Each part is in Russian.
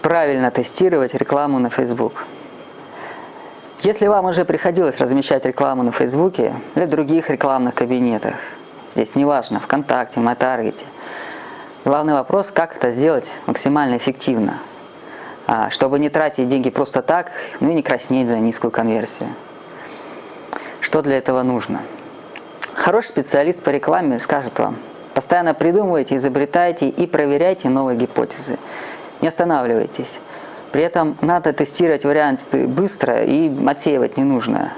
правильно тестировать рекламу на Facebook? Если вам уже приходилось размещать рекламу на Фейсбуке или в других рекламных кабинетах, здесь неважно, ВКонтакте, Матаргете, главный вопрос, как это сделать максимально эффективно, а, чтобы не тратить деньги просто так, ну и не краснеть за низкую конверсию. Что для этого нужно? Хороший специалист по рекламе скажет вам, постоянно придумывайте, изобретайте и проверяйте новые гипотезы. Не останавливайтесь. При этом надо тестировать варианты быстро и отсеивать ненужное.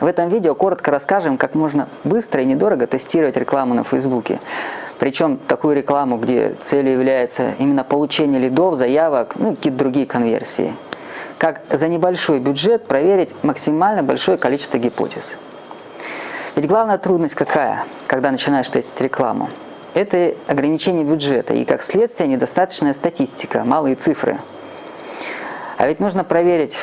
В этом видео коротко расскажем, как можно быстро и недорого тестировать рекламу на Фейсбуке. Причем такую рекламу, где целью является именно получение лидов, заявок, ну какие-то другие конверсии. Как за небольшой бюджет проверить максимально большое количество гипотез. Ведь главная трудность какая, когда начинаешь тестить рекламу? Это ограничение бюджета и, как следствие, недостаточная статистика, малые цифры. А ведь нужно проверить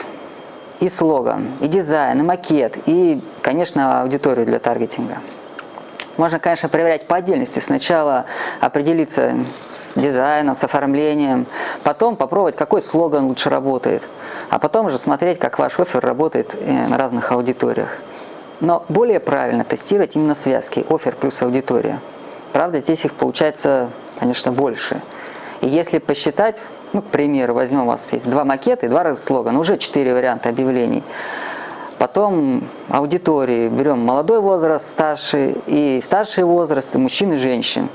и слоган, и дизайн, и макет, и, конечно, аудиторию для таргетинга. Можно, конечно, проверять по отдельности. Сначала определиться с дизайном, с оформлением, потом попробовать, какой слоган лучше работает, а потом уже смотреть, как ваш офер работает э, на разных аудиториях. Но более правильно тестировать именно связки, офер плюс аудитория. Правда, здесь их получается, конечно, больше. И если посчитать, ну, к примеру, возьмем, у вас есть два макета и два раза слогана, уже четыре варианта объявлений. Потом аудитории, берем молодой возраст, старший и старший возраст, и мужчин и женщин.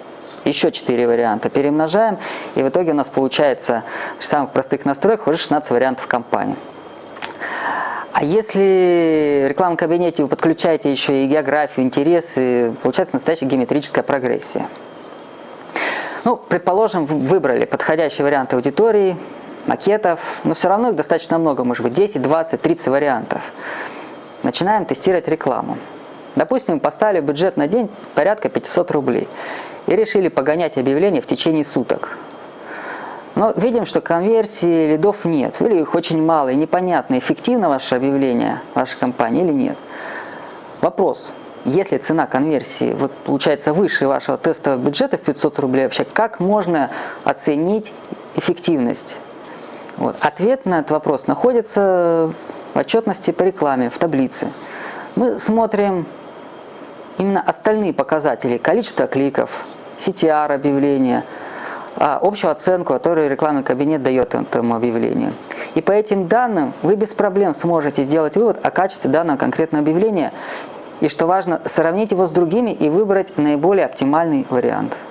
Еще четыре варианта перемножаем, и в итоге у нас получается в самых простых настройках уже 16 вариантов компании. А если в рекламном кабинете вы подключаете еще и географию, интересы, получается настоящая геометрическая прогрессия. Ну, предположим, выбрали подходящий вариант аудитории, макетов, но все равно их достаточно много, может быть 10, 20, 30 вариантов. Начинаем тестировать рекламу. Допустим, поставили бюджет на день порядка 500 рублей и решили погонять объявления в течение суток. Но видим, что конверсии лидов нет, или их очень мало, и непонятно, эффективно ваше объявление, ваша компания или нет. Вопрос, если цена конверсии вот, получается выше вашего тестового бюджета в 500 рублей, вообще как можно оценить эффективность? Вот. Ответ на этот вопрос находится в отчетности по рекламе, в таблице. Мы смотрим именно остальные показатели, количество кликов, CTR объявления, общую оценку, которую рекламный кабинет дает этому объявлению. И по этим данным вы без проблем сможете сделать вывод о качестве данного конкретного объявления и, что важно, сравнить его с другими и выбрать наиболее оптимальный вариант.